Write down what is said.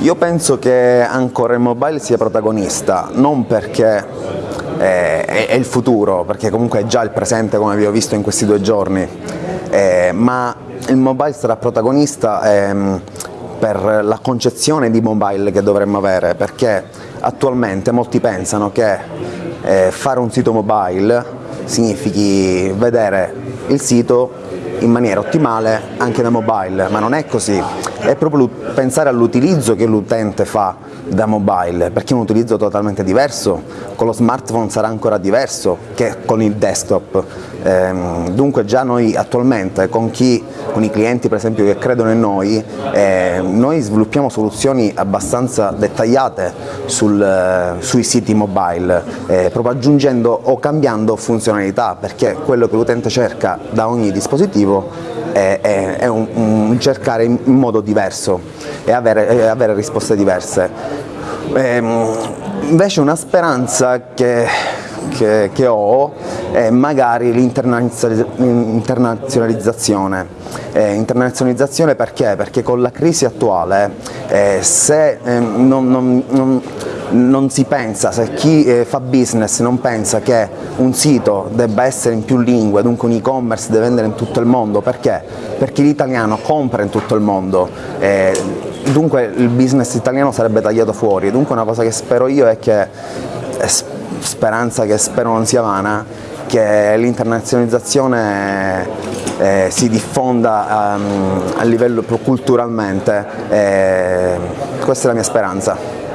io penso che ancora il mobile sia protagonista, non perché eh, è, il futuro, perché comunque è già il presente come vi ho visto in questi due giorni, eh, ma il mobile sarà protagonista ehm, per la concezione di mobile che dovremmo avere, perché attualmente molti pensano che eh, fare un sito mobile significhi vedere il sito in maniera ottimale anche da mobile, ma non è così, è proprio pensare all'utilizzo che l'utente fa da mobile, perché è un utilizzo totalmente diverso, con lo smartphone sarà ancora diverso che con il desktop, ehm, dunque già noi attualmente con, chi, con, i clienti per esempio che credono in noi, eh, noi sviluppiamo soluzioni abbastanza dettagliate sul, eh, sui siti mobile, eh, proprio aggiungendo o cambiando funzionalità, perché quello che l'utente cerca da ogni dispositivo è, è, è un, un, cercare in modo diverso e avere, avere risposte diverse. Ehm, invece una speranza che, che, che ho è magari l'internazionalizzazione. Eh, internazionalizzazione perché? Perché con la crisi attuale eh, se eh, non, non, non non si pensa, se chi eh, fa business non pensa che un sito debba essere in più lingue, dunque un e-commerce deve vendere in tutto il mondo, perché? Perché l'italiano compra in tutto il mondo, eh, dunque il business italiano sarebbe tagliato fuori, dunque una cosa che spero io è che, è speranza che spero non sia vana, che l'internazionalizzazione eh, si diffonda um, a livello culturalmente, eh, questa è la mia speranza.